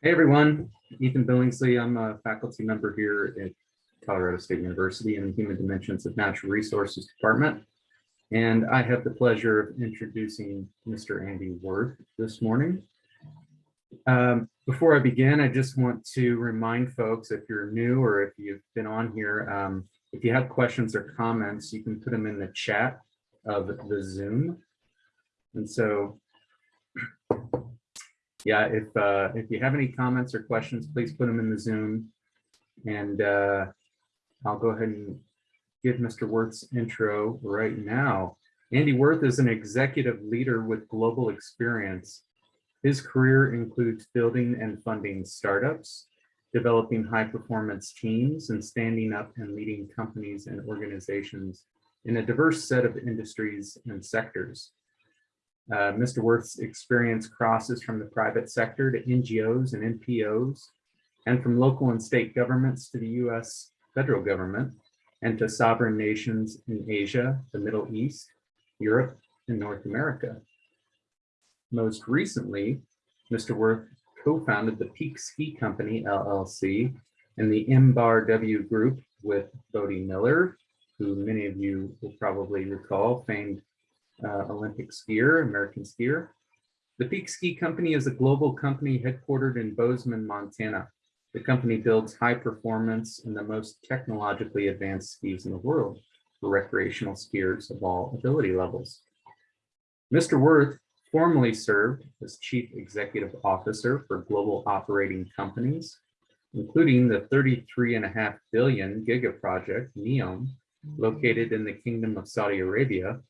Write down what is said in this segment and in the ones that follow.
Hey everyone, Ethan Billingsley. I'm a faculty member here at Colorado State University in the Human Dimensions of Natural Resources Department. And I have the pleasure of introducing Mr. Andy Wirth this morning. Um, before I begin, I just want to remind folks if you're new or if you've been on here, um, if you have questions or comments, you can put them in the chat of the Zoom. And so yeah, if uh, if you have any comments or questions, please put them in the Zoom. And uh, I'll go ahead and give Mr. Wirth's intro right now. Andy Wirth is an executive leader with global experience. His career includes building and funding startups, developing high performance teams, and standing up and leading companies and organizations in a diverse set of industries and sectors. Uh, Mr. Wirth's experience crosses from the private sector to NGOs and NPOs, and from local and state governments to the US federal government, and to sovereign nations in Asia, the Middle East, Europe, and North America. Most recently, Mr. Wirth co-founded the Peak Ski Company, LLC, and the MBAR W Group with Bode Miller, who many of you will probably recall, famed uh, Olympic skier, American skier. The Peak Ski Company is a global company headquartered in Bozeman, Montana. The company builds high performance and the most technologically advanced skis in the world for recreational skiers of all ability levels. Mr. Wirth formerly served as Chief Executive Officer for global operating companies, including the 33.5 billion giga project NEOM, located in the Kingdom of Saudi Arabia,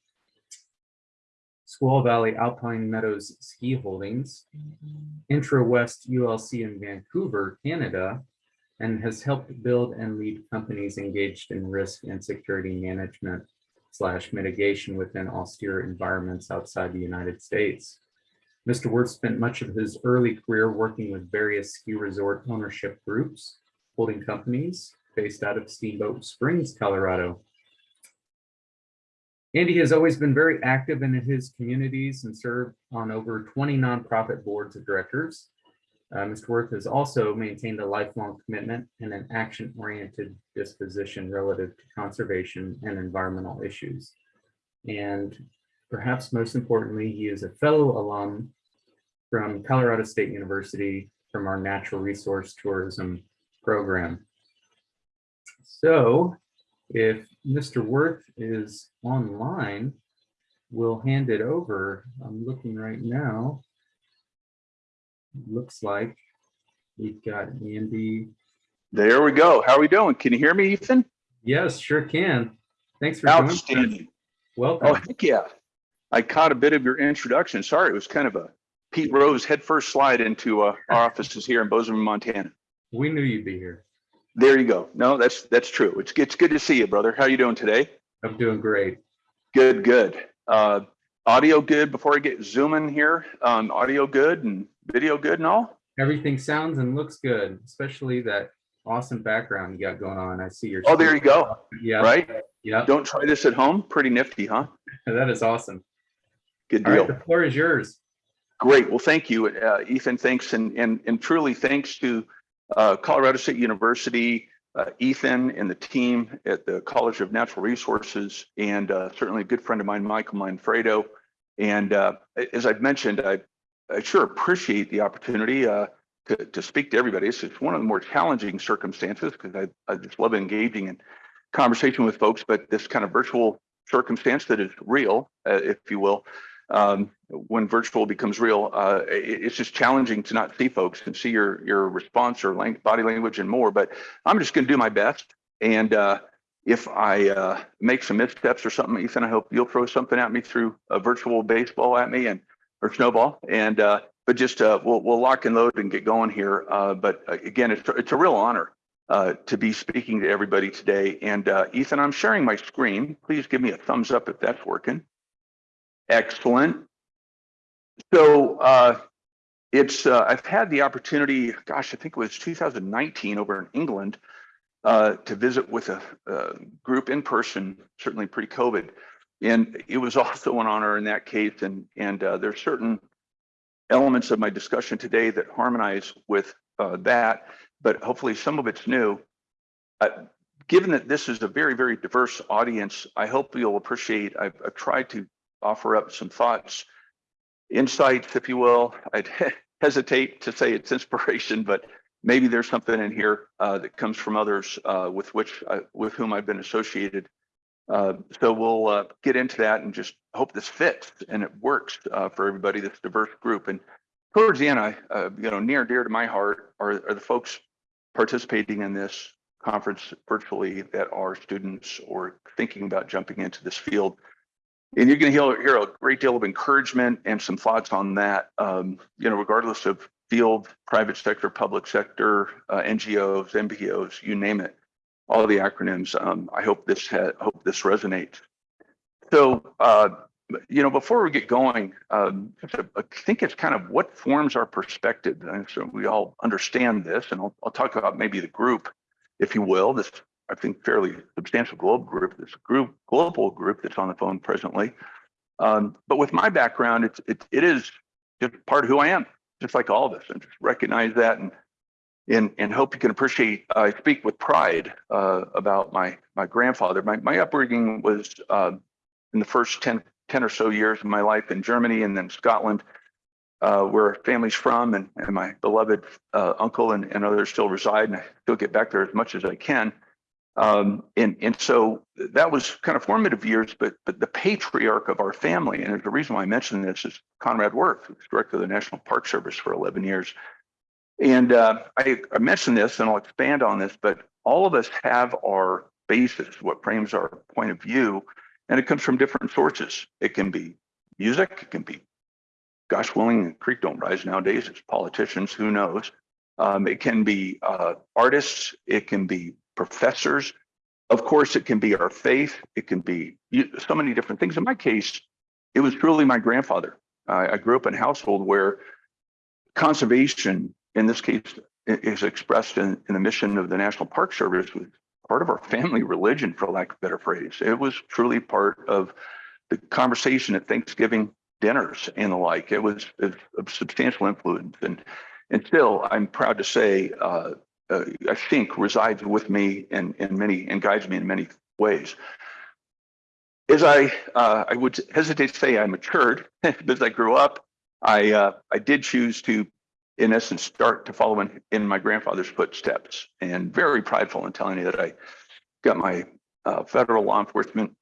Squaw Valley Alpine Meadows Ski Holdings, Intrawest ULC in Vancouver, Canada, and has helped build and lead companies engaged in risk and security management slash mitigation within austere environments outside the United States. Mr. Wirth spent much of his early career working with various ski resort ownership groups, holding companies based out of Steamboat Springs, Colorado, Andy has always been very active in his communities and served on over 20 nonprofit boards of directors. Uh, Mr. Wirth has also maintained a lifelong commitment and an action-oriented disposition relative to conservation and environmental issues. And perhaps most importantly, he is a fellow alum from Colorado State University from our natural resource tourism program. So if Mr. Wirth is online, we'll hand it over. I'm looking right now. Looks like we've got Andy. There we go. How are we doing? Can you hear me, Ethan? Yes, sure can. Thanks for joining. Outstanding. Welcome. Oh, heck yeah. I caught a bit of your introduction. Sorry, it was kind of a Pete Rose head first slide into uh, our offices here in Bozeman, Montana. We knew you'd be here. There you go. No, that's that's true. It's it's good to see you, brother. How you doing today? I'm doing great. Good, good. Uh, audio good before I get zooming here. Um, audio good and video good and all. Everything sounds and looks good, especially that awesome background you got going on. I see your. Oh, there you go. Yeah. Right. Yeah. Don't try this at home. Pretty nifty, huh? That is awesome. Good deal. right, the floor is yours. Great. Well, thank you, uh, Ethan. Thanks, and and and truly thanks to uh, Colorado State University, uh, Ethan, and the team at the College of Natural Resources, and uh, certainly a good friend of mine, Michael Manfredo. And uh, as I've mentioned, I, I sure appreciate the opportunity uh, to, to speak to everybody. It's just one of the more challenging circumstances because I, I just love engaging in conversation with folks, but this kind of virtual circumstance that is real, uh, if you will, um, when virtual becomes real, uh, it, it's just challenging to not see folks and see your your response or body language and more. But I'm just going to do my best. And uh, if I uh, make some missteps or something, Ethan, I hope you'll throw something at me through a virtual baseball at me and or snowball. And uh, but just uh, we'll we'll lock and load and get going here. Uh, but again, it's it's a real honor. To be speaking to everybody today. And Ethan, I'm sharing my screen. Please give me a thumbs up if that's working. Excellent. So uh, it's uh, I've had the opportunity, gosh, I think it was 2019 over in England uh, to visit with a, a group in person, certainly pre-COVID, and it was also an honor in that case. And and uh, there's certain elements of my discussion today that harmonize with uh, that, but hopefully some of it's new. Uh, Given that this is a very, very diverse audience, I hope you'll appreciate, I've, I've tried to offer up some thoughts, insights, if you will. I'd hesitate to say it's inspiration, but maybe there's something in here uh, that comes from others uh, with which, I, with whom I've been associated. Uh, so we'll uh, get into that and just hope this fits and it works uh, for everybody, this diverse group. And towards the end, I, uh, you know, near and dear to my heart are, are the folks participating in this conference virtually that are students or thinking about jumping into this field. And you're going to hear, hear a great deal of encouragement and some thoughts on that, um, you know, regardless of field, private sector, public sector, uh, NGOs, MPOs, you name it, all the acronyms. Um, I hope this hope this resonates. So, uh, you know, before we get going, um, I think it's kind of what forms our perspective. And so we all understand this, and I'll, I'll talk about maybe the group, if you will, this, I think, fairly substantial global group, this group, global group that's on the phone presently. Um, but with my background, it's, it, it is just part of who I am, just like all of us, and just recognize that and and, and hope you can appreciate, I speak with pride uh, about my, my grandfather. My, my upbringing was uh, in the first 10, 10 or so years of my life in Germany and then Scotland, uh, where family's from and, and my beloved uh, uncle and, and others still reside. And I still get back there as much as I can. Um, and, and so that was kind of formative years, but, but the patriarch of our family, and a reason why I mentioned this is Conrad Wirth, who's director of the National Park Service for 11 years. And uh, I, I mentioned this and I'll expand on this, but all of us have our basis, what frames our point of view, and it comes from different sources. It can be music, it can be, gosh willing, the creek don't rise nowadays, it's politicians, who knows. Um, it can be uh, artists, it can be professors. Of course, it can be our faith, it can be so many different things. In my case, it was truly my grandfather. I grew up in a household where conservation in this case is expressed in, in the mission of the National Park Service was part of our family religion, for lack of a better phrase. It was truly part of the conversation at Thanksgiving dinners and the like. It was of substantial influence, and and still, I'm proud to say, uh, uh, I think resides with me in in many and guides me in many ways. As I uh, I would hesitate to say I matured but as I grew up, I uh, I did choose to in essence, start to follow in, in my grandfather's footsteps and very prideful in telling you that I got my uh, federal law enforcement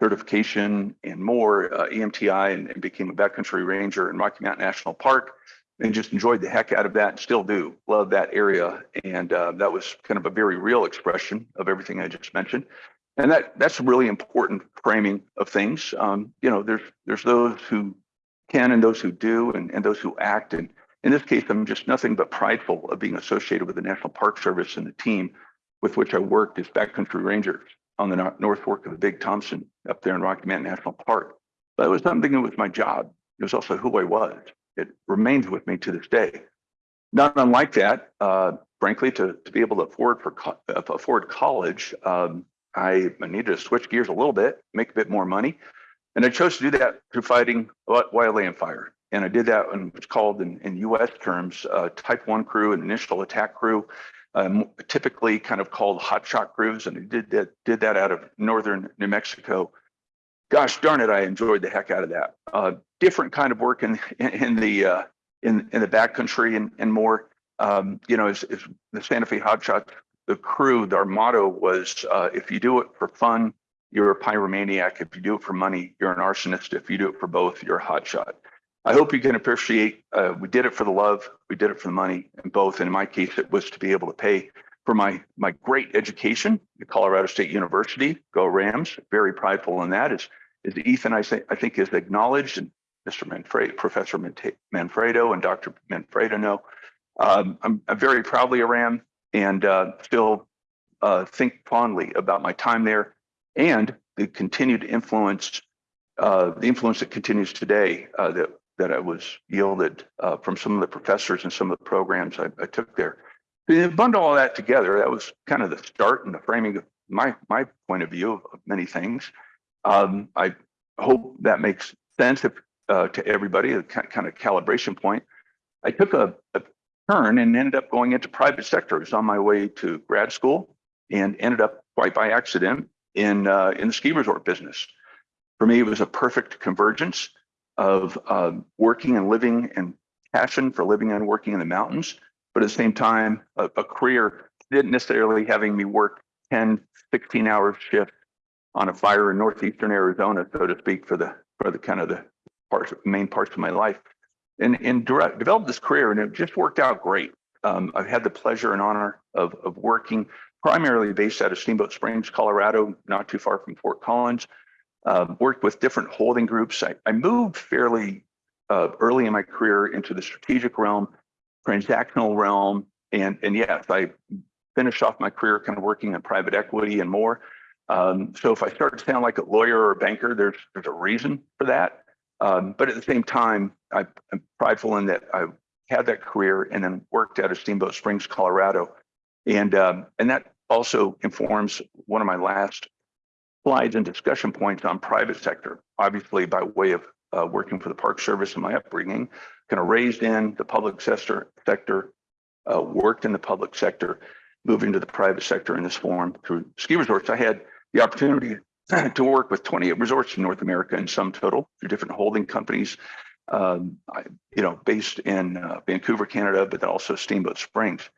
certification and more uh, EMTI and, and, became a backcountry ranger in Rocky Mountain National Park and just enjoyed the heck out of that and still do love that area. And uh, that was kind of a very real expression of everything I just mentioned. And that that's a really important framing of things. Um, you know, there's there's those who can and those who do and, and those who act and in this case, I'm just nothing but prideful of being associated with the National Park Service and the team with which I worked as backcountry rangers on the North Fork of the Big Thompson up there in Rocky Mountain National Park. But it was something that was my job. It was also who I was. It remains with me to this day. Not unlike that, uh, frankly, to, to be able to afford for co uh, afford college, um, I, needed to switch gears a little bit, make a bit more money. And I chose to do that through fighting wildland fire. And I did that in what's called in, in US terms, uh, type one crew and initial attack crew, um, typically kind of called hot shot crews. And I did that, did that out of Northern New Mexico. Gosh darn it, I enjoyed the heck out of that. Uh, different kind of work in, in, the, uh, in, in the backcountry and, and more, um, you know, is, is the Santa Fe hot shot, the crew, our motto was, uh, if you do it for fun, you're a pyromaniac. If you do it for money, you're an arsonist. If you do it for both, you're a hotshot. I hope you can appreciate, uh, we did it for the love, we did it for the money, and both. In my case, it was to be able to pay for my my great education at Colorado State University. Go Rams! Very prideful in that. Is is Ethan? I say I think is acknowledged, and Mr. Manfredo, Professor Manfredo, and Dr. Manfredo know. Um, I'm, I'm, very proudly a Ram, and uh, still uh, think fondly about my time there and the continued influence, uh, the influence that continues today uh, that that I was yielded uh, from some of the professors and some of the programs I, I took there. Bundle all that together, that was kind of the start and the framing of my my point of view of, of many things. Um, I hope that makes sense. If uh, to everybody, a kind of calibration point. I took a, a turn and ended up going into private sector. I was on my way to grad school and ended up quite by accident in uh, in the ski resort business. For me, it was a perfect convergence of um, working and living and passion for living and working in the mountains, but at the same time, a, a career didn't necessarily having me work 10, 16 hour shift on a fire in northeastern Arizona, so to speak, for the for the kind of the parts main parts of my life. And and direct, developed this career, and it just worked out great. Um, I've had the pleasure and honor of of working primarily based out of Steamboat Springs, Colorado, not too far from Fort Collins. Uh, worked with different holding groups. I, I moved fairly uh, early in my career into the strategic realm, transactional realm, and and yes, I finished off my career kind of working in private equity and more. Um, so if I start to sound like a lawyer or a banker, there's there's a reason for that. Um, but at the same time, I, I'm prideful in that I had that career and then worked out of Steamboat Springs, Colorado, and um, and that also informs one of my last slides and discussion points on private sector. Obviously, by way of uh, working for the Park Service and my upbringing, kind of raised in the public sector, sector, uh, worked in the public sector, moving to the private sector in this form through ski resorts. I had the opportunity to work with 28 resorts in North America in sum total through different holding companies, um, I, you know, based in uh, Vancouver, Canada, but then also Steamboat Springs.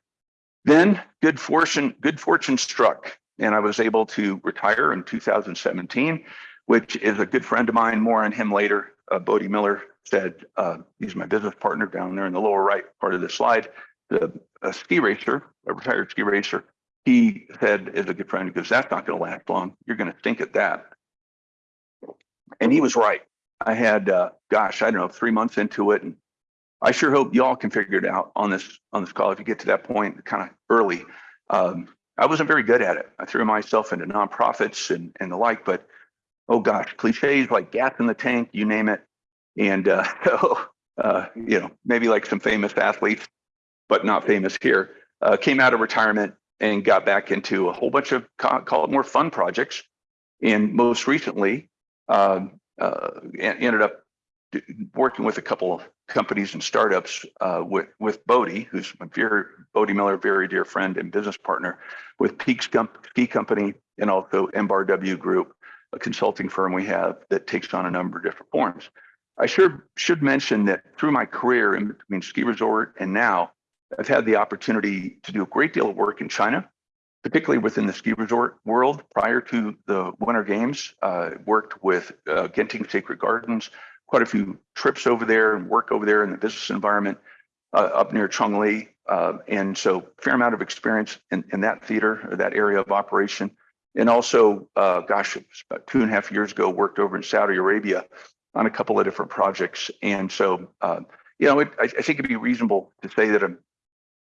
Then good fortune, good fortune struck, and I was able to retire in 2017, which is a good friend of mine. More on him later. Uh, Bode Miller said uh, he's my business partner down there in the lower right part of the slide. The a ski racer, a retired ski racer, he said as a good friend, goes, "That's not going to last long. You're going to stink at that." And he was right. I had, uh, gosh, I don't know, three months into it, and I sure hope y'all can figure it out on this on this call if you get to that point kind of early. Um, I wasn't very good at it. I threw myself into nonprofits and and the like, but oh gosh, cliches like gas in the tank, you name it. And uh, so uh, you know, maybe like some famous athletes, but not famous here, uh, came out of retirement and got back into a whole bunch of call, call it more fun projects. And most recently, um, uh, ended up working with a couple of companies and startups uh, with with Bode, who's my very Bode Miller, very dear friend and business partner, with Peak Ski Company and also MBRW Group, a consulting firm we have that takes on a number of different forms. I sure should mention that through my career in between ski resort and now, I've had the opportunity to do a great deal of work in China, particularly within the ski resort world. Prior to the Winter Games, uh, worked with uh, Genting Secret Garden, quite a few trips over there and work over there in the business environment uh, up near Chongli. Uh, and so fair amount of experience in, in that theater or that area of operation. And also, uh, gosh, it was about two and a half years ago, worked over in Saudi Arabia on a couple of different projects. And so, uh, you know, it, I, I think it'd be reasonable to say that I'm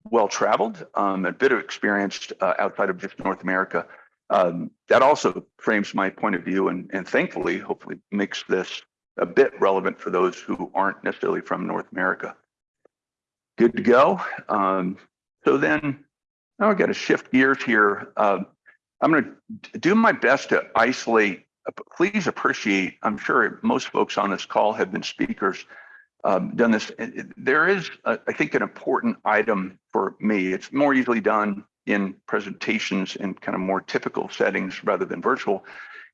well traveled, um, a bit of experienced uh, outside of just North America. Um, that also frames my point of view and, and thankfully, hopefully makes this a bit relevant for those who aren't necessarily from North America. Good to go. Um, so then now I got to shift gears here. Uh, I'm going to do my best to isolate. Please appreciate, I'm sure most folks on this call have been speakers, um, done this. There is, a, I think, an important item for me. It's more easily done in presentations in kind of more typical settings rather than virtual.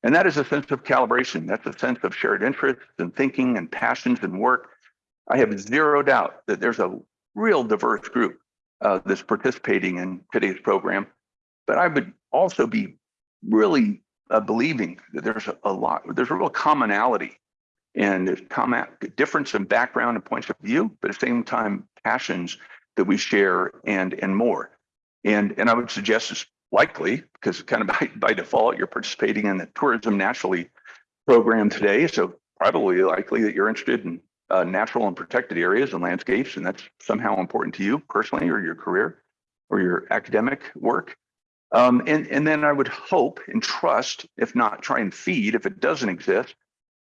And that is a sense of calibration. That's a sense of shared interests and thinking and passions and work. I have zero doubt that there's a real diverse group uh, that's participating in today's program. But I would also be really uh, believing that there's a, a, lot, there's a real commonality and there's common difference in background and points of view, but at the same time, passions that we share and and more. And and I would suggest it's likely because kind of by, by default you're participating in the tourism naturally program today, so probably likely that you're interested in uh, natural and protected areas and landscapes, and that's somehow important to you personally or your career or your academic work. Um, and, and then I would hope and trust, if not try and feed, if it doesn't exist,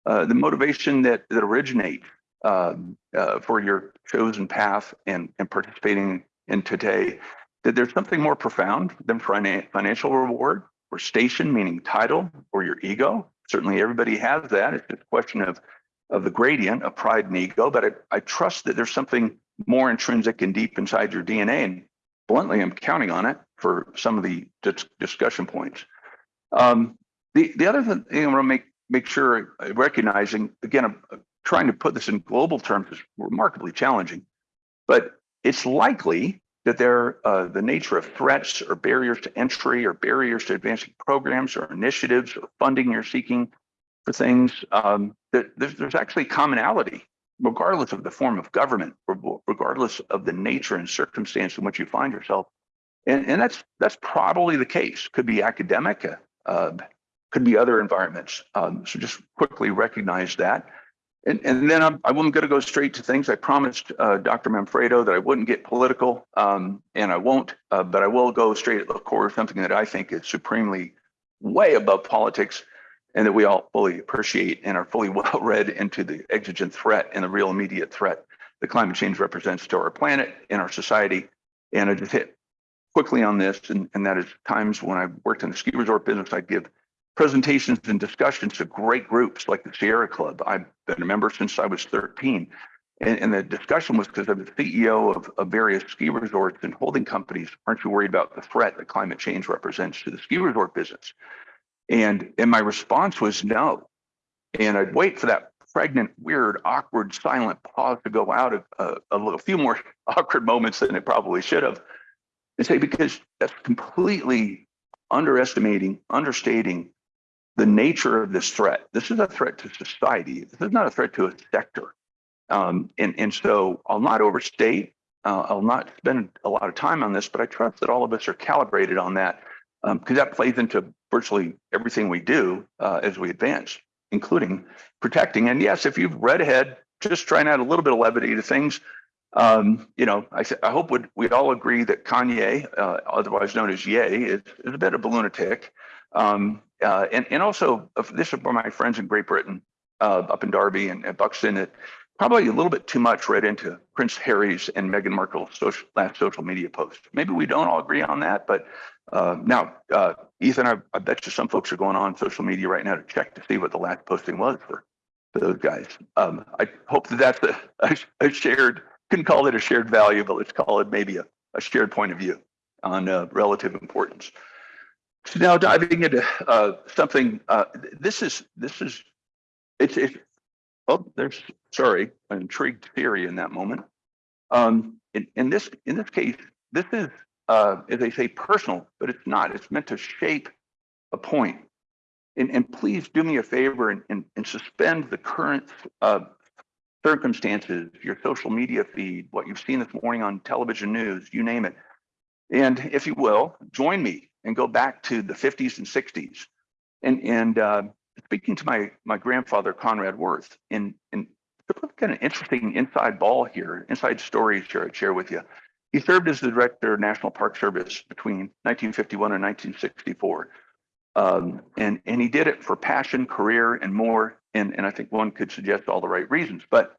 uh, the motivation that, that originates um, uh, for your chosen path and, and participating in today, that there's something more profound than financial reward or station, meaning title or your ego. Certainly everybody has that. It's just a question of of the gradient of pride and ego, but I, I trust that there's something more intrinsic and deep inside your DNA. And bluntly, I'm counting on it for some of the dis- discussion points. Um, the, the other thing I want to make, make sure uh, recognizing, again, I'm uh, trying to put this in global terms is remarkably challenging, but it's likely that they're uh, the nature of threats or barriers to entry or barriers to advancing programs or initiatives or funding you're seeking for things um, that there's, there's actually commonality regardless of the form of government regardless of the nature and circumstance in which you find yourself and, and that's that's probably the case could be academic uh, uh, could be other environments um, so just quickly recognize that and, and then I'm, I'm going to go straight to things. I promised uh, Dr. Manfredo that I wouldn't get political, um, and I won't, uh, but I will go straight at the core of something that I think is supremely way above politics and that we all fully appreciate and are fully well read into the exigent threat and the real immediate threat that climate change represents to our planet and our society. And I just hit quickly on this, and, and that is times when I worked in the ski resort business, I'd give presentations and discussions to great groups like the Sierra Club. I've been a member since I was 13. And, and the discussion was because I'm the CEO of, of various ski resorts and holding companies. Aren't you worried about the threat that climate change represents to the ski resort business? And, and my response was no. And I'd wait for that pregnant, weird, awkward, silent pause to go out of uh, a, a few more awkward moments than it probably should have. And say, because that's completely underestimating, understating the nature of this threat. This is a threat to society. This is not a threat to a sector. Um, and, and so I'll not overstate, uh, I'll not spend a lot of time on this, but I trust that all of us are calibrated on that because um, that plays into virtually everything we do uh, as we advance, including protecting. And yes, if you've read ahead, just trying add a little bit of levity to things. Um, you know, I, I hope we'd all agree that Kanye, uh, otherwise known as Ye, is, is a bit of a lunatic. Um, uh, and, and also, uh, this is for my friends in Great Britain, uh, up in Derby and, and Buxton, that probably a little bit too much read into Prince Harry's and Meghan Markle's social, last social media post. Maybe we don't all agree on that, but uh, now, uh, Ethan, I, I, bet you some folks are going on social media right now to check to see what the last posting was for, those guys. Um, I hope that that's a, a, shared, couldn't call it a shared value, but let's call it maybe a, a shared point of view on uh, relative importance. So now diving into uh, something, uh, this is this is it's it's oh there's sorry an intrigued theory in that moment. Um, in, in this in this case, this is uh, as they say personal, but it's not. It's meant to shape a point. And, and please do me a favor and, and, and suspend the current uh, circumstances, your social media feed, what you've seen this morning on television news, you name it. And if you will, join me and go back to the 50s and 60s. And, and uh, speaking to my, my grandfather, Conrad Wirth, and, and kind of interesting inside ball here, inside stories here I'd share with you. He served as the director of National Park Service between 1951 and 1964. Um, and, and he did it for passion, career, and more. And, and I think one could suggest all the right reasons. But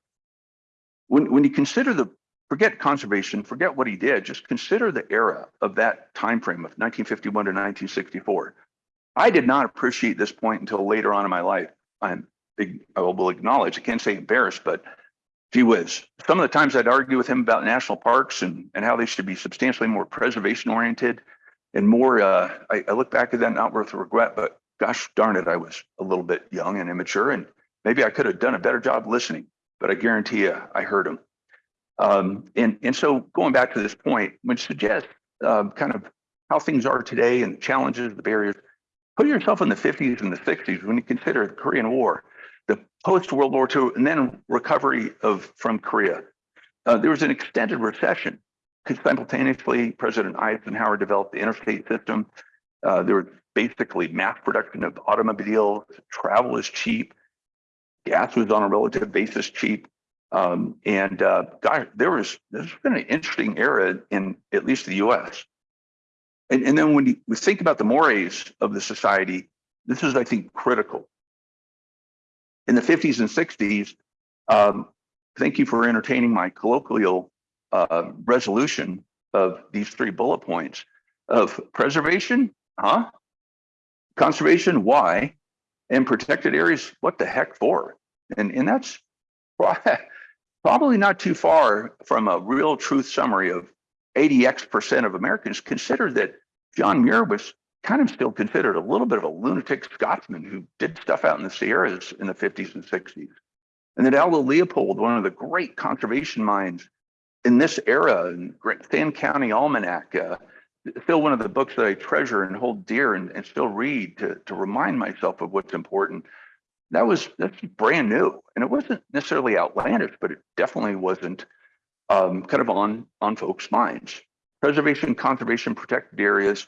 when, when you consider the forget conservation, forget what he did, just consider the era of that time frame of 1951 to 1964. I did not appreciate this point until later on in my life. I'm I will acknowledge, I can't say embarrassed, but gee whiz, some of the times I'd argue with him about national parks and, and how they should be substantially more preservation oriented and more, uh, I, I look back at that not with regret, but gosh darn it, I was a little bit young and immature and maybe I could have done a better job listening, but I guarantee you I heard him. Um, and, and so going back to this point, which suggests uh, kind of how things are today and the challenges, the barriers, put yourself in the 50s and the 60s when you consider the Korean War, the post-World War II, and then recovery of from Korea. Uh, there was an extended recession because simultaneously President Eisenhower developed the interstate system. Uh, there was basically mass production of automobiles, travel is cheap, gas was on a relative basis cheap. Um, and uh, there was there's been an interesting era in at least the U.S. And, and then when we think about the mores of the society, this is, I think, critical. In the 50s and 60s, um, thank you for entertaining my colloquial uh, resolution of these three bullet points of preservation, huh? Conservation, why? And protected areas, what the heck for? And, and that's probably not too far from a real truth summary of 80x percent of Americans consider that John Muir was kind of still considered a little bit of a lunatic Scotsman who did stuff out in the Sierras in the 50s and 60s. And that Aldo Leopold, one of the great conservation minds in this era, in Sand County Almanac, uh, still one of the books that I treasure and hold dear and, and still read to, to remind myself of what's important. That was that's brand new, and it wasn't necessarily outlandish, but it definitely wasn't um, kind of on on folks' minds. Preservation, conservation, protected areas.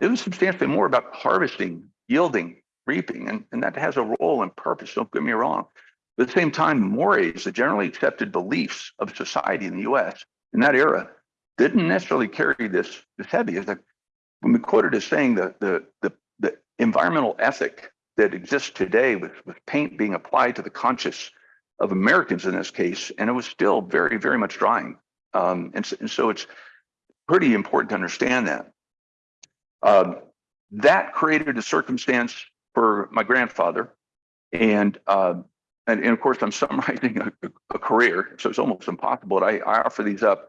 It was substantially more about harvesting, yielding, reaping, and, and that has a role and purpose. Don't get me wrong. But at the same time, mores, the generally accepted beliefs of society in the U.S. in that era, didn't necessarily carry this this heavy. As like when we quoted as saying that the the the environmental ethic that exists today with with paint being applied to the conscious of Americans in this case, and it was still very very much drying. Um, and, so, and so it's pretty important to understand that. Um, that created a circumstance for my grandfather, and uh, and, and of course I'm summarizing a, a, career, so it's almost impossible. But I, I offer these up.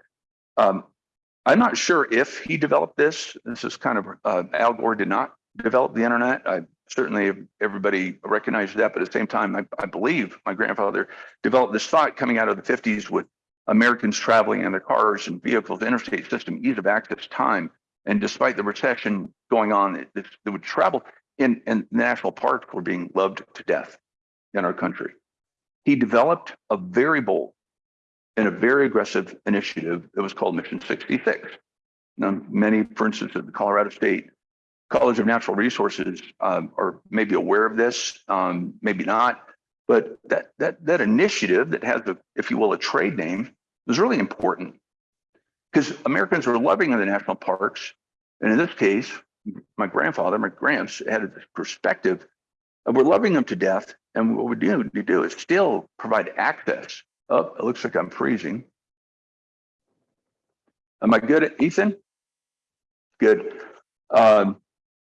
Um, I'm not sure if he developed this. This is kind of uh, Al Gore did not develop the internet. I certainly everybody recognizes that, but at the same time, I, I believe my grandfather developed this thought coming out of the 50s with Americans traveling in their cars and vehicles, interstate system, ease of access, time. And despite the recession going on, it, would travel in, and national parks were being loved to death in our country. He developed a very and a very aggressive initiative that was called Mission 66. Now, many, for instance, at the Colorado State College of Natural Resources um, are maybe aware of this, um, maybe not, but that that that initiative that has, a, if you will, a trade name was really important because Americans were loving the national parks, and in this case, my grandfather, my gramps, had this perspective of we're loving them to death, and what we do to do is still provide access Oh, it looks like I'm freezing. Am I good Ethan? Good. Um,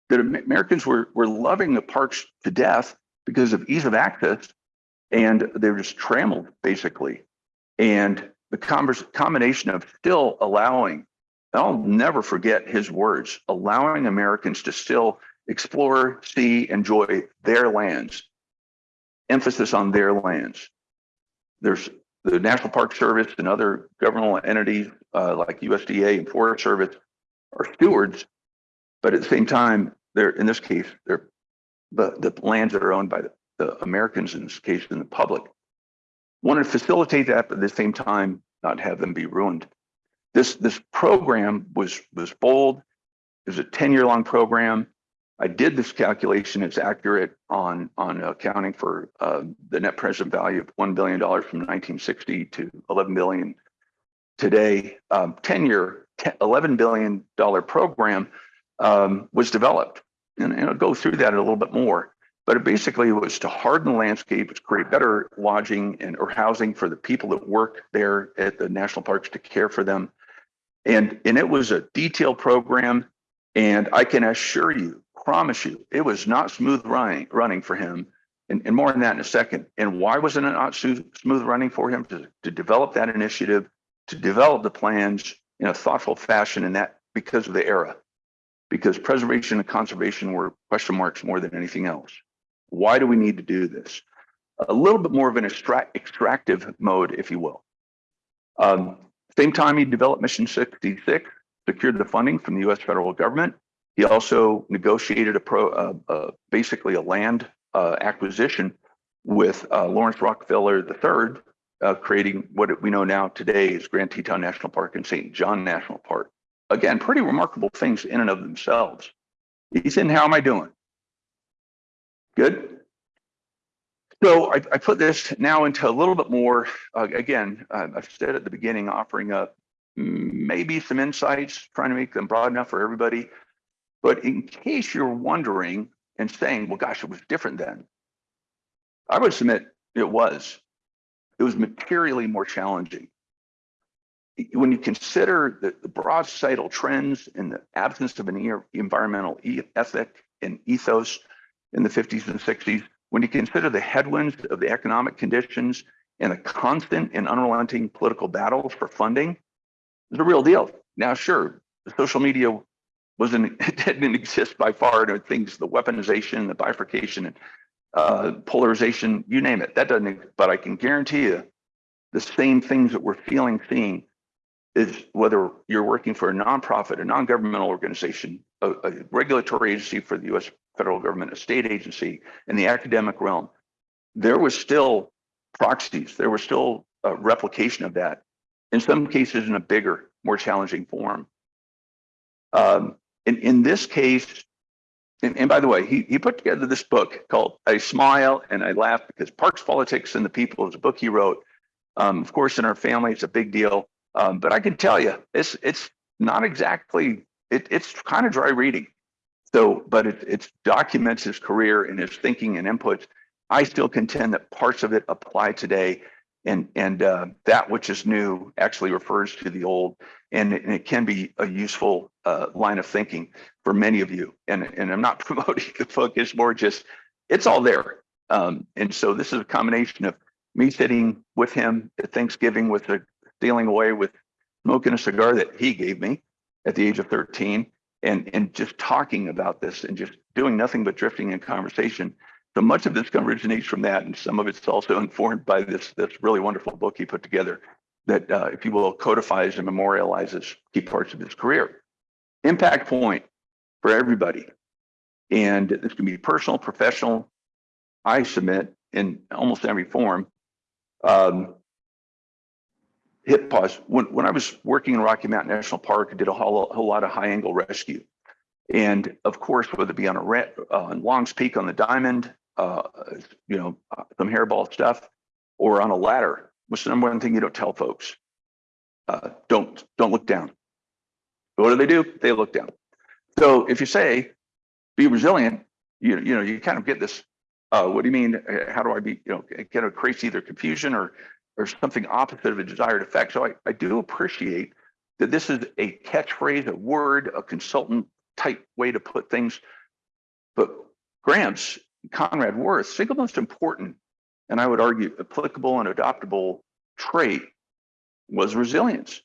Americans were, were loving the parks to death because of ease of access and they were just trammeled basically. And the converse, combination of still allowing, I'll never forget his words, allowing Americans to still explore, see, enjoy their lands, emphasis on their lands. There's the National Park Service and other governmental entities uh, like USDA and Forest Service are stewards, but at the same time, they're in this case, they're the, the lands that are owned by the, the Americans in this case, in the public. Want to facilitate that, but at the same time, not have them be ruined. This this program was was bold. It was a 10 year long program. I did this calculation. It's accurate on on accounting for uh, the net present value of one billion dollars from 1960 to 11 billion today. Um, 10 year, 11 billion dollar program um, was developed, and, and I'll go through that a little bit more. But it basically was to harden the landscape, to create better lodging and or housing for the people that work there at the national parks to care for them. And, and it was a detailed program. And I can assure you, promise you, it was not smooth running running for him. And, and more on that in a second. And why was it not smooth running for him to, to develop that initiative, to develop the plans in a thoughtful fashion and that because of the era, because preservation and conservation were question marks more than anything else. Why do we need to do this? A little bit more of an extract, extractive mode, if you will. Um, same time he developed Mission 66, secured the funding from the US federal government, he also negotiated a pro, uh, uh, basically a land uh, acquisition with uh, Laurance Rockefeller III, uh, creating what we know now today is Grand Teton National Park and St. John National Park. Again, pretty remarkable things in and of themselves. Ethan, how am I doing? Good. So I, I put this now into a little bit more, uh, again, I've said at the beginning, offering up maybe some insights, trying to make them broad enough for everybody. But in case you're wondering and saying, well, gosh, it was different then, I would submit it was. It was materially more challenging. When you consider the, the broad societal trends and the absence of an environmental ethic and ethos in the 50s and 60s, when you consider the headwinds of the economic conditions and the constant and unrelenting political battles for funding, is a real deal. Now, sure, the social media wasn't it didn't exist by far. And things, the weaponization, the bifurcation, and uh, polarization, you name it. That doesn't. But I can guarantee you, the same things that we're feeling, seeing, is whether you're working for a nonprofit, a non-governmental organization, a, a regulatory agency for the U.S. federal government, a state agency, in the academic realm. There was still proxies. There was still a replication of that. In some cases, in a bigger, more challenging form. Um, in, in this case, and, and by the way, he, he put together this book called I Smile and I Laugh because Parks, Politics, and the People is a book he wrote. Um, of course, in our family, it's a big deal. Um, but I can tell you, it's it's not exactly, it, it's kind of dry reading. So, but it, it documents his career and his thinking and inputs. I still contend that parts of it apply today and and uh, that which is new actually refers to the old and it, and it can be a useful uh, line of thinking for many of you. And and i'm not promoting the book it's more just it's all there. Um, and so this is a combination of me sitting with him at thanksgiving with a stealing away with smoking a cigar that he gave me at the age of 13 and and just talking about this and just doing nothing but drifting in conversation so much of this originates from that, and some of it's also informed by this this really wonderful book he put together that, uh, if you will, codifies and memorializes key parts of his career. Impact point for everybody, and this can be personal, professional. I submit in almost every form. Um, hit pause. When when I was working in Rocky Mountain National Park, I did a whole, whole lot of high angle rescue. And of course, whether it be on a uh, on Long's Peak on the Diamond, uh, you know, uh, some hairball stuff, or on a ladder. What's the number one thing you don't tell folks? Uh, don't don't look down. What do they do? They look down. So if you say, be resilient, you you know you kind of get this. Uh, what do you mean? uh, How do I be? You know, it kind of creates either confusion or or something opposite of a desired effect. So I I do appreciate that this is a catchphrase, a word, a consultant type way to put things. But Gramps Conrad Wirth, single most important, and I would argue applicable and adoptable trait was resilience.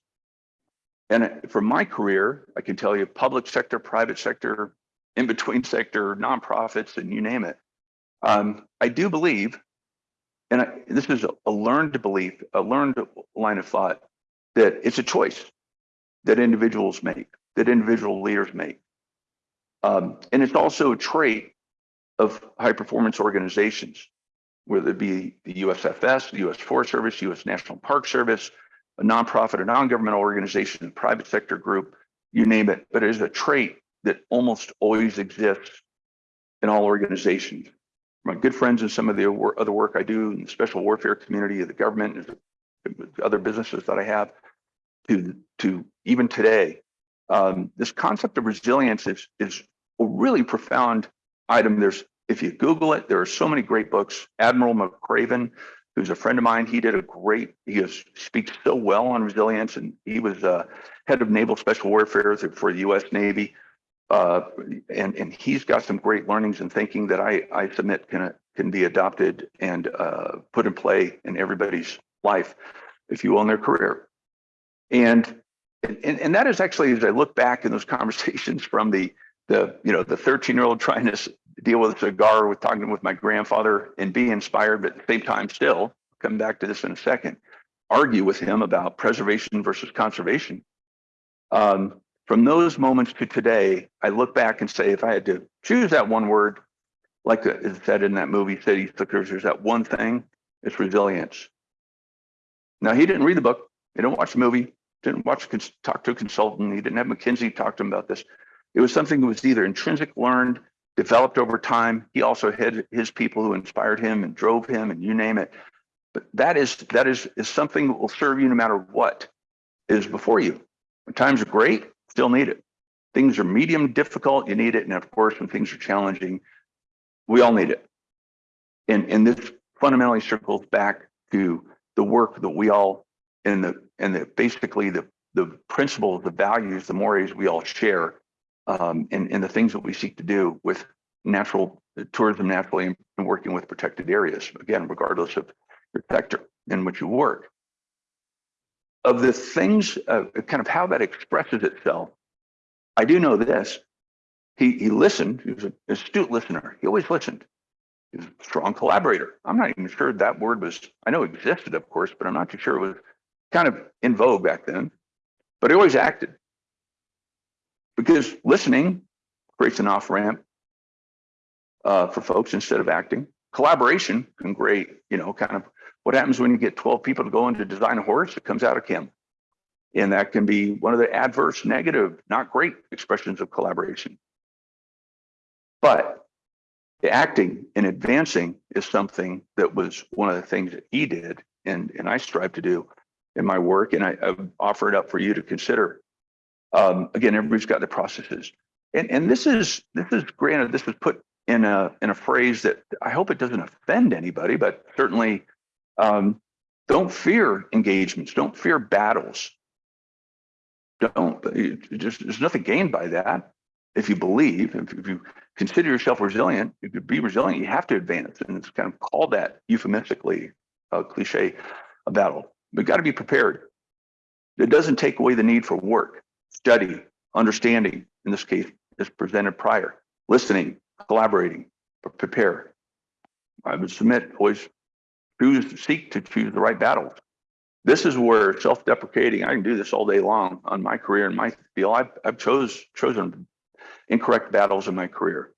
And from my career, I can tell you public sector, private sector, in between sector, nonprofits, and you name it. Um, I do believe, and I, this is a, a learned belief, a learned line of thought, that it's a choice that individuals make, that individual leaders make. Um, and it's also a trait of high performance organizations, whether it be the USFS, the US Forest Service, US National Park Service, a nonprofit or non-governmental organization, private sector group, you name it, but it is a trait that almost always exists in all organizations. My good friends and some of the other work I do in the special warfare community of the government and other businesses that I have to, to even today, um, this concept of resilience is, is a really profound item. There's, if you Google it, there are so many great books. Admiral McRaven, who's a friend of mine, he did a great, he is, speaks so well on resilience and he was uh, head of naval special warfare for the US Navy. Uh, and, and he's got some great learnings and thinking that I, I submit can, can be adopted and uh, put in play in everybody's life, if you will, in their career. And, and, and that is actually, as I look back in those conversations from the, the you know the 13 year old trying to deal with a cigar with talking with my grandfather and be inspired but at the same time still come back to this in a second argue with him about preservation versus conservation. Um, from those moments to today i look back and say if i had to choose that one word like it said in that movie city slickers there's that one thing it's resilience. Now he didn't read the book he didn't watch the movie didn't watch talk to a consultant he didn't have mckinsey talk to him about this it was something that was either intrinsic learned, developed over time. He also had his people who inspired him and drove him and you name it. But that is that is, is something that will serve you no matter what is before you. When times are great, still need it. Things are medium difficult, you need it. And of course, when things are challenging, we all need it. And, and this fundamentally circles back to the work that we all and the and the basically the the principles, the values, the mores we all share um, and, the things that we seek to do with natural tourism naturally and working with protected areas, again, regardless of your sector in which you work. Of the things, uh, kind of how that expresses itself, I do know this. He, he listened, he was an astute listener. He always listened. He was a strong collaborator. I'm not even sure that word was, I know it existed, of course, but I'm not too sure it was kind of in vogue back then. But he always acted. Because listening creates an off ramp uh, for folks instead of acting. Collaboration can great, you know, kind of what happens when you get 12 people to go in to design a horse, it comes out of Kim. And that can be one of the adverse, negative, not great expressions of collaboration. But the acting and advancing is something that was one of the things that he did and, and I strive to do in my work. And I, I offer it up for you to consider. Um, again, everybody's got their processes. And, and this is this is granted, this was put in a in a phrase that I hope it doesn't offend anybody, but certainly um, don't fear engagements, don't fear battles. Don't just there's nothing gained by that. If you believe, if, if you consider yourself resilient, if you be resilient, you have to advance. And it's kind of called that euphemistically a cliche, a battle. We've got to be prepared. It doesn't take away the need for work, study, understanding, in this case, as presented prior, listening, collaborating, prepare. I would submit, always choose, seek to choose the right battles. This is where self-deprecating, I can do this all day long on my career and my field. I've, I've chose, chosen incorrect battles in my career.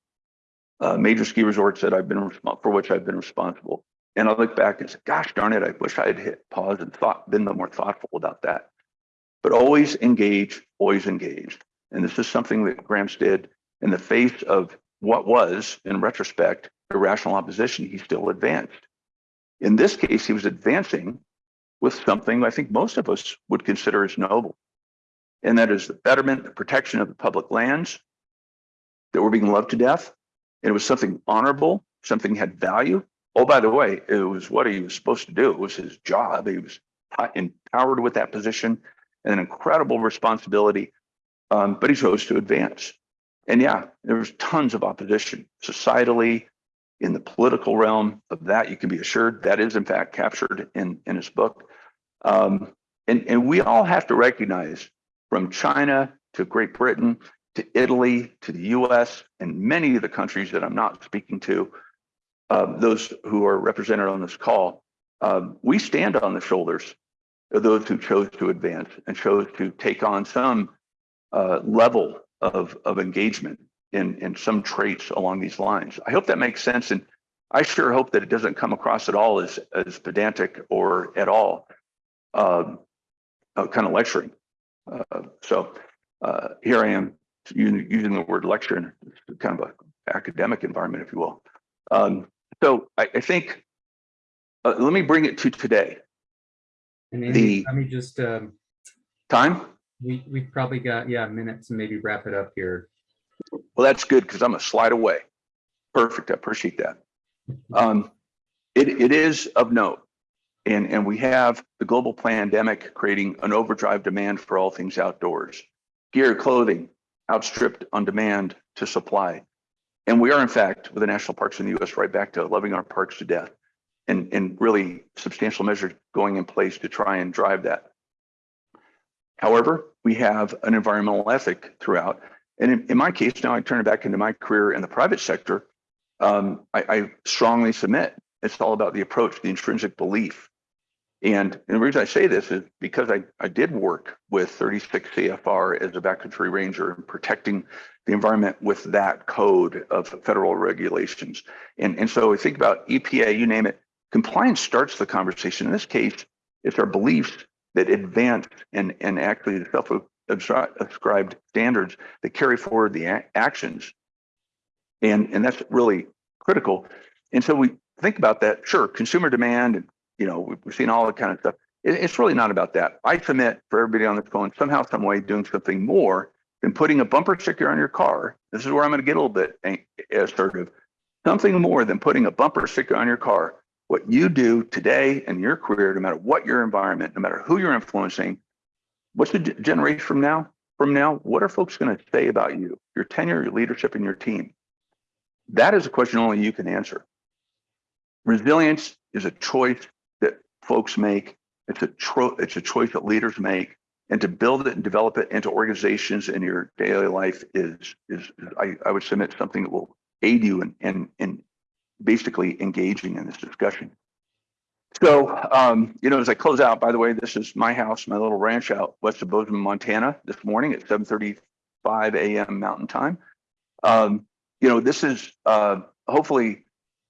Uh, major ski resorts that I've been for which I've been responsible. And I look back and say, gosh darn it, I wish I had hit pause and thought, been the more thoughtful about that. But always engage, always engaged. And this is something that Gramps did in the face of what was, in retrospect, irrational opposition, he still advanced. In this case, he was advancing with something I think most of us would consider as noble. And that is the betterment, the protection of the public lands that were being loved to death. And it was something honorable, something had value. Oh, by the way, it was what he was supposed to do. It was his job. He was empowered with that position an incredible responsibility, um, but he chose to advance. And yeah, there was tons of opposition societally, in the political realm of that, you can be assured that is in fact captured in, in his book. Um, and, and we all have to recognize from China to Great Britain to Italy to the US and many of the countries that I'm not speaking to, uh, those who are represented on this call, um, we stand on the shoulders those who chose to advance and chose to take on some uh, level of, of engagement in, in some traits along these lines. I hope that makes sense. And I sure hope that it doesn't come across at all as, as pedantic or at all um, uh, kind of lecturing. Uh, so uh, here I am using, using the word lecture in kind of an academic environment, if you will. Um, so I, I think, uh, let me bring it to today. And Andy, The- let me just, um, Time? we, we've probably got, yeah, minutes and maybe wrap it up here. Well, that's good because I'm a slide away. Perfect. I appreciate that. Um, it, it is of note. And, and we have the global pandemic creating an overdrive demand for all things outdoors. Gear, clothing, outstripped on demand to supply. And we are, in fact, with the national parks in the US, right back to loving our parks to death and, and really substantial measures going in place to try and drive that. However, we have an environmental ethic throughout and in, in, my case, now I turn it back into my career in the private sector. Um, I, I, strongly submit it's all about the approach, the intrinsic belief. And, and the reason I say this is because I, I did work with 36 CFR as a backcountry ranger and protecting the environment with that code of federal regulations. And, and so we think about EPA, you name it, compliance starts the conversation. In this case, it's our beliefs that advance and, and actually the self ascribed standards that carry forward the actions. And, and that's really critical. And so we think about that, sure, consumer demand, and you know, we've, seen all that kind of stuff. It, it's really not about that. I submit for everybody on this phone, somehow, some way, doing something more than putting a bumper sticker on your car. This is where I'm going to get a little bit assertive. Something more than putting a bumper sticker on your car. What you do today in your career, no matter what your environment, no matter who you're influencing, what's the generation from now? From now, what are folks going to say about you, your tenure, your leadership, and your team? That is a question only you can answer. Resilience is a choice that folks make. It's a it's a choice that leaders make. And to build it and develop it into organizations in your daily life is is I, I would submit something that will aid you in in, in basically engaging in this discussion. So, um, you know, as I close out, by the way, this is my house, my little ranch out west of Bozeman, Montana, this morning at 7:35 a.m. Mountain Time. Um, you know, this is uh, hopefully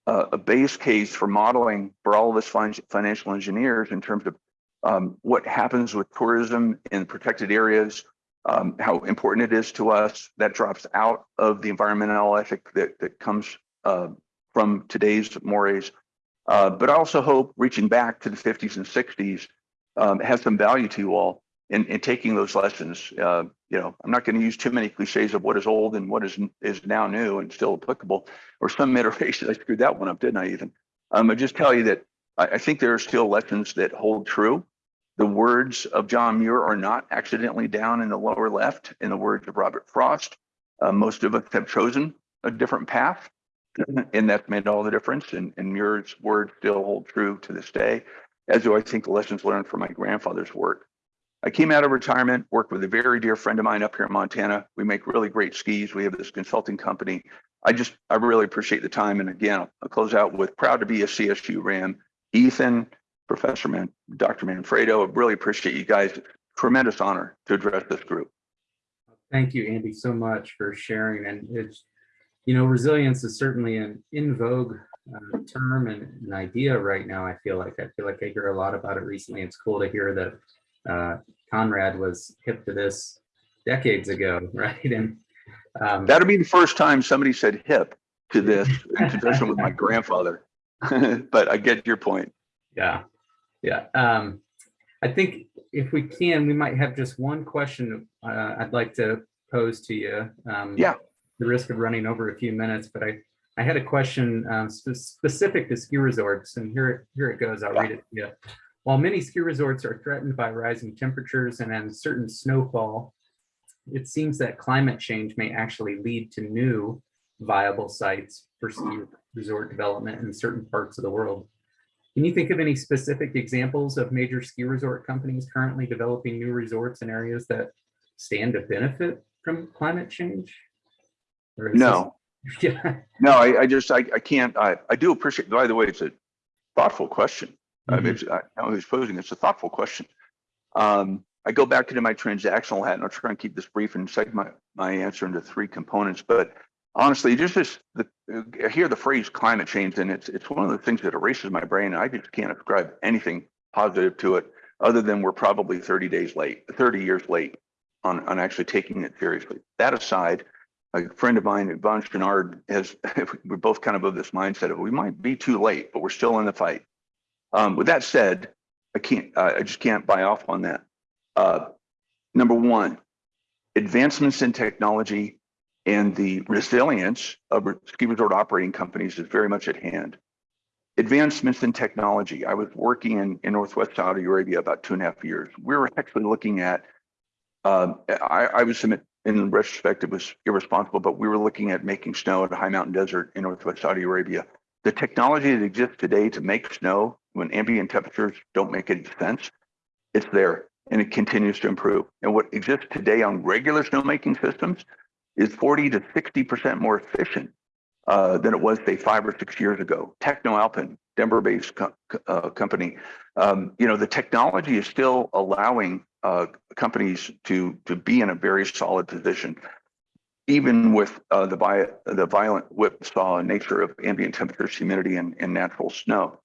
uh, a base case for modeling for all of us fin- financial engineers in terms of um, what happens with tourism in protected areas, um, how important it is to us. That drops out of the environmental ethic that that comes uh, from today's mores. Uh, but I also hope reaching back to the 50s and 60s um, has some value to you all in, in taking those lessons. Uh, you know, I'm not going to use too many cliches of what is old and what is is now new and still applicable, or some iteration. I screwed that one up, didn't I? Even um, I just tell you that I, I think there are still lessons that hold true. The words of John Muir are not accidentally down in the lower left. In the words of Robert Frost, uh, most of us have chosen a different path and that made all the difference. And, and Muir's words still hold true to this day, as do I think the lessons learned from my grandfather's work. I came out of retirement, worked with a very dear friend of mine up here in Montana. We make really great skis. We have this consulting company. I just, I really appreciate the time. And again, I'll close out with proud to be a CSU RAM. Ethan, Professor Man, Dr. Manfredo, I really appreciate you guys. Tremendous honor to address this group. Thank you, Andy, so much for sharing. And it's, you know, resilience is certainly an in vogue uh, term and an idea right now. I feel like I feel like I hear a lot about it recently. It's cool to hear that uh, Conrad was hip to this decades ago, right? And um, That'll be the first time somebody said hip to this in conjunction with my grandfather. but I get your point. Yeah, yeah. Um, I think if we can, we might have just one question uh, I'd like to pose to you. Um, Yeah. The risk of running over a few minutes, but I, I had a question um, spe- specific to ski resorts, and here, here it goes. I'll read it to you. While many ski resorts are threatened by rising temperatures and uncertain snowfall, it seems that climate change may actually lead to new viable sites for ski resort development in certain parts of the world. Can you think of any specific examples of major ski resort companies currently developing new resorts in areas that stand to benefit from climate change? Or is this- No, Yeah, no, I, I just, I, I can't, I, I do appreciate, by the way, it's a thoughtful question. I Mm-hmm. mean, I know who's posing, it's a thoughtful question. Um, I go back into my transactional hat and I'll try and keep this brief and segment my, my answer into three components, but honestly, just this, the, I hear the phrase climate change and it's, it's one of the things that erases my brain. I just can't ascribe anything positive to it other than we're probably 30 days late, 30 years late on, on actually taking it seriously. That aside, a friend of mine, Yvon Chouinard, has, we're both kind of of this mindset of we might be too late, but we're still in the fight. Um, with that said, I can't, I I just can't buy off on that. Uh, number one, advancements in technology and the resilience of ski resort operating companies is very much at hand. Advancements in technology. I was working in, in Northwest Saudi Arabia about two and a half years. We were actually looking at, um, I, I would submit in retrospect, it was irresponsible, but we were looking at making snow at a high mountain desert in Northwest Saudi Arabia. The technology that exists today to make snow when ambient temperatures don't make any sense, it's there and it continues to improve. And what exists today on regular snowmaking systems is 40 to 60% more efficient uh, than it was, say, five or six years ago. TechnoAlpin, Denver-based co- uh, company, um, you know, the technology is still allowing uh, companies to to be in a very solid position, even with uh, the the violent whipsaw nature of ambient temperatures, humidity, and, and natural snow.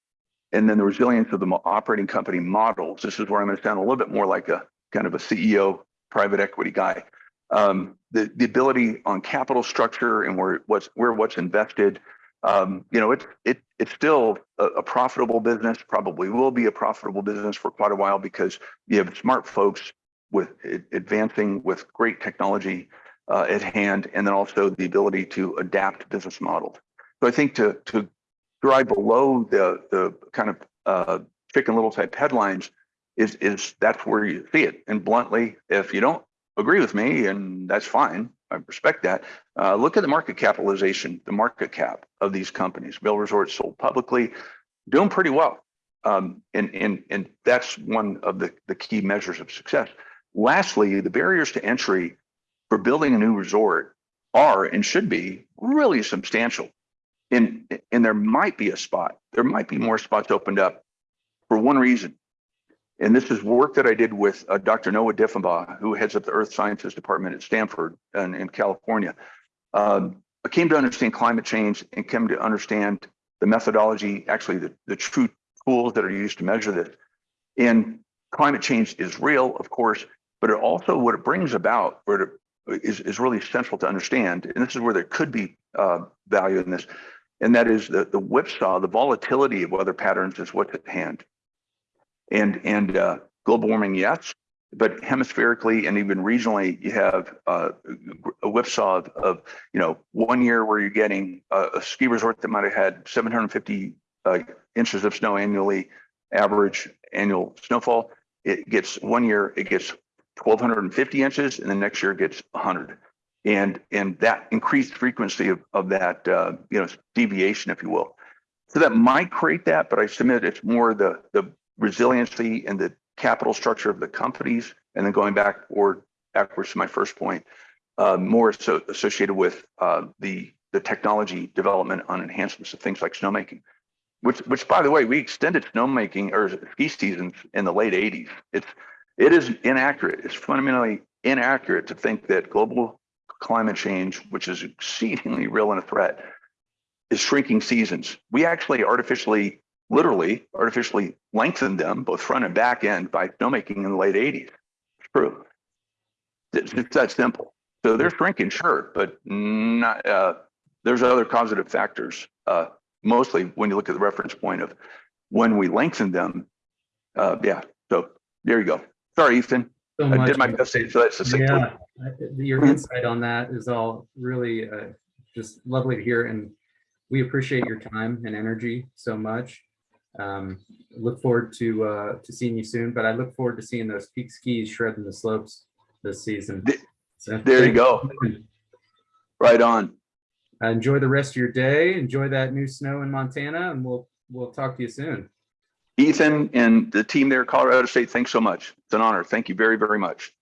And then the resilience of the operating company models. This is where I'm going to sound a little bit more like a kind of a CEO, private equity guy. Um, the the ability on capital structure and where what's where what's invested. Um, you know, it's it it's still a, a profitable business. Probably will be a profitable business for quite a while because you have smart folks with advancing with great technology uh, at hand, and then also the ability to adapt business models. So I think to to drive below the the kind of uh, chicken little type headlines is is that's where you see it. And bluntly, if you don't agree with me, and that's fine, I respect that. Uh, look at the market capitalization, the market cap of these companies. Vail Resorts sold publicly, doing pretty well. Um, and, and, and that's one of the, the key measures of success. Lastly, the barriers to entry for building a new resort are and should be really substantial. And, and there might be a spot, there might be more spots opened up for one reason. And this is work that I did with uh, Dr. Noah Diffenbaugh, who heads up the Earth Sciences Department at Stanford and in California. Um, I came to understand climate change and came to understand the methodology, actually the, the true tools that are used to measure this. And climate change is real, of course, but it also what it brings about where it is, is really central to understand. And this is where there could be uh, value in this. And that is the, the whipsaw, the volatility of weather patterns is what's at hand. And, and uh, global warming, yes, but hemispherically and even regionally, you have uh, a whipsaw of, of, you know, one year where you're getting a, a ski resort that might have had 750 uh, inches of snow annually, average annual snowfall. It gets one year, it gets 1250 inches, and the next year it gets 100. And, and that increased frequency of, of that, uh, you know, deviation, if you will. So that might create that, but I submit it's more the, the resiliency and the capital structure of the companies, and then going back or backwards to my first point, uh, more so associated with uh, the the technology development on enhancements of things like snowmaking, which which by the way we extended snowmaking or ski seasons in the late 80s. It's it is inaccurate. It's fundamentally inaccurate to think that global climate change, which is exceedingly real and a threat, is shrinking seasons. We actually artificially literally artificially lengthened them both front and back end by snowmaking in the late 80s. It's true. It's, it's that simple. So they're shrinking, sure, but not, uh, there's other causative factors. Uh, mostly when you look at the reference point of when we lengthen them. Uh, yeah, so there you go. Sorry, Ethan. So I did my best to answer that succinctly. Yeah, your insight on that is all really uh, just lovely to hear, and we appreciate your time and energy so much. Um, Look forward to uh, to seeing you soon, but I look forward to seeing those peak skis shredding the slopes this season. So There you go. Right on. Enjoy the rest of your day. Enjoy that new snow in Montana, and we'll we'll talk to you soon. Ethan and the team there Colorado State, thanks so much. It's an honor. Thank you very, very much.